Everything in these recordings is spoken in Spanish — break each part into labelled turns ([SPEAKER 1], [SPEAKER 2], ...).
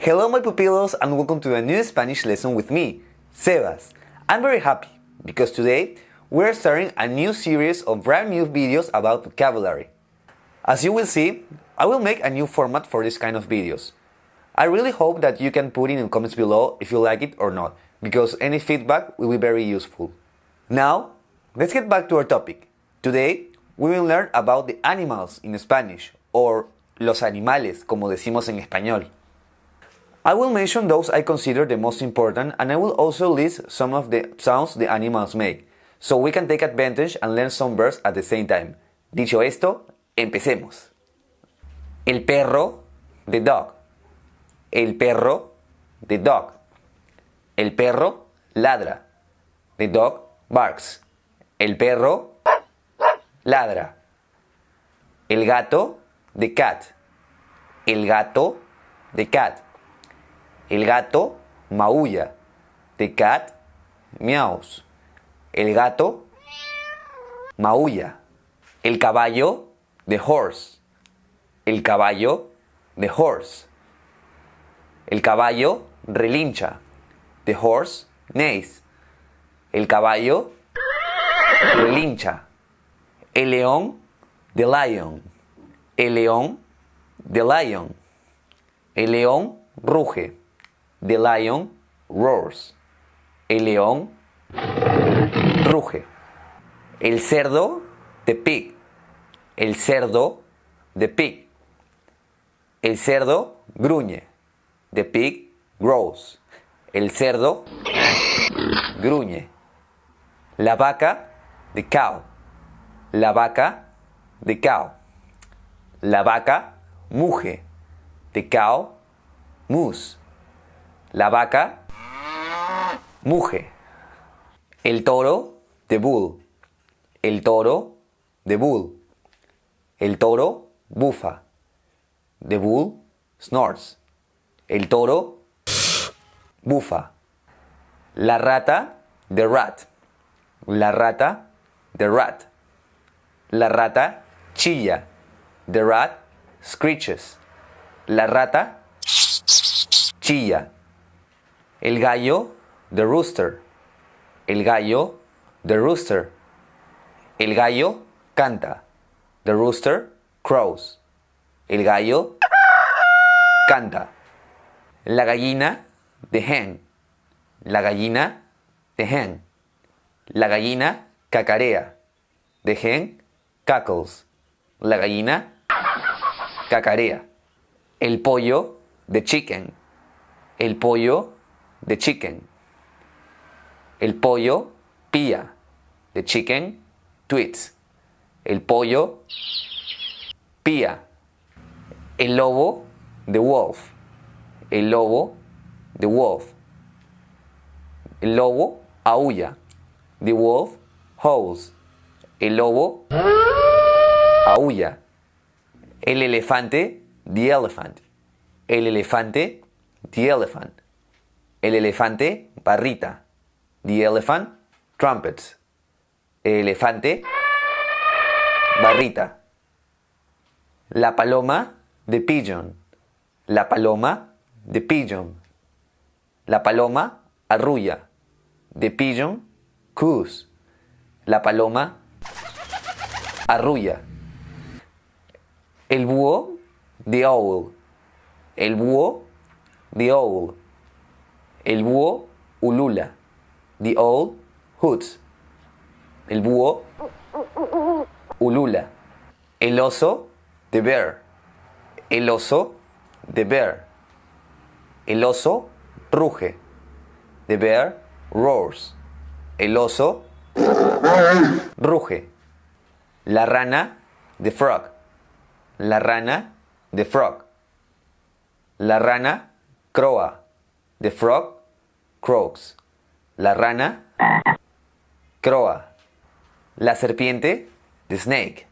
[SPEAKER 1] Hello my pupillos and welcome to a new Spanish lesson with me, Sebas. I'm very happy because today we're starting a new series of brand new videos about vocabulary. As you will see, I will make a new format for this kind of videos. I really hope that you can put in the comments below if you like it or not, because any feedback will be very useful. Now, let's get back to our topic. Today, we will learn about the animals in Spanish, or los animales, como decimos en español. I will mention those I consider the most important and I will also list some of the sounds the animals make, so we can take advantage and learn some verbs at the same time. Dicho esto, empecemos. El perro, the dog. El perro, the dog. El perro ladra. The dog barks. El perro ladra. El gato, the cat. El gato, the cat. El gato maulla. The cat meows. El gato maulla. El caballo, the horse. El caballo, the horse. El caballo relincha. The horse neighs. El caballo relincha. El león, the lion. El león, the lion. El león ruge. The lion roars. El león ruge. El cerdo, the pig. El cerdo, the pig. El cerdo gruñe. The pig grows. El cerdo gruñe. La vaca, the cow. La vaca, the cow. La vaca muge. The cow moose. La vaca muge. El toro, the bull. El toro, the bull. El toro bufa. The bull snorts. El toro bufa. La rata, the rat. La rata, the rat. La rata chilla. The rat screeches. La rata chilla. El gallo, the rooster. El gallo, the rooster. El gallo canta. The rooster crows. El gallo canta. La gallina, the hen. La gallina, the hen. La gallina cacarea. The hen cackles. La gallina cacarea. El pollo, the chicken. El pollo, the chicken. El pollo pía. The chicken tweets. El pollo pía. El lobo, the wolf. El lobo, the wolf. El lobo aúlla. The wolf howls. El lobo aúlla. El elefante, the elephant. El elefante, the elephant. El elefante barrita. The elephant trumpets. El elefante barrita. La paloma, the pigeon. La paloma, the pigeon. La paloma arrulla. The pigeon coos. La paloma arrulla. El búho, the owl. El búho, the owl. El búho ulula. The owl hoots. El búho ulula. El oso, the bear. El oso, the bear. El oso ruge. The bear roars. El oso ruge. La rana, the frog. La rana, the frog. La rana croa. The frog croaks. La rana croa. La serpiente, the snake.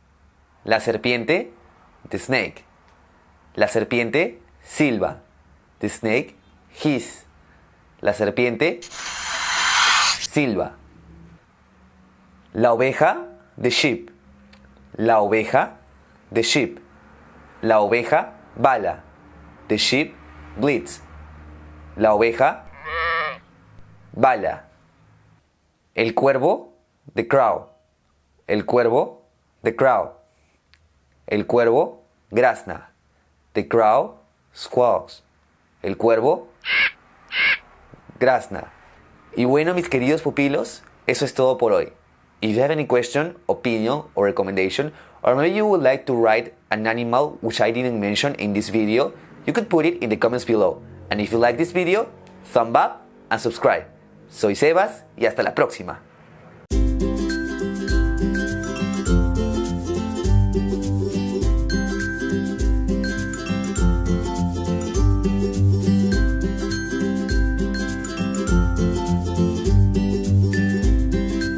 [SPEAKER 1] La serpiente, the snake. La serpiente silba. The snake hiss. La serpiente silba. La oveja, the sheep. La oveja, the sheep. La oveja bala. The sheep bleats. La oveja. Bala. El cuervo. The crow. El cuervo. The crow. El cuervo. Grazna. The crow. Squawks. El cuervo. Grazna. Y bueno, mis queridos pupilos, eso es todo por hoy. If you have any question, opinion, or recommendation, or maybe you would like to write an animal which I didn't mention in this video, you could put it in the comments below. And if you like this video, thumb up and subscribe. Soy Sebas y hasta la próxima.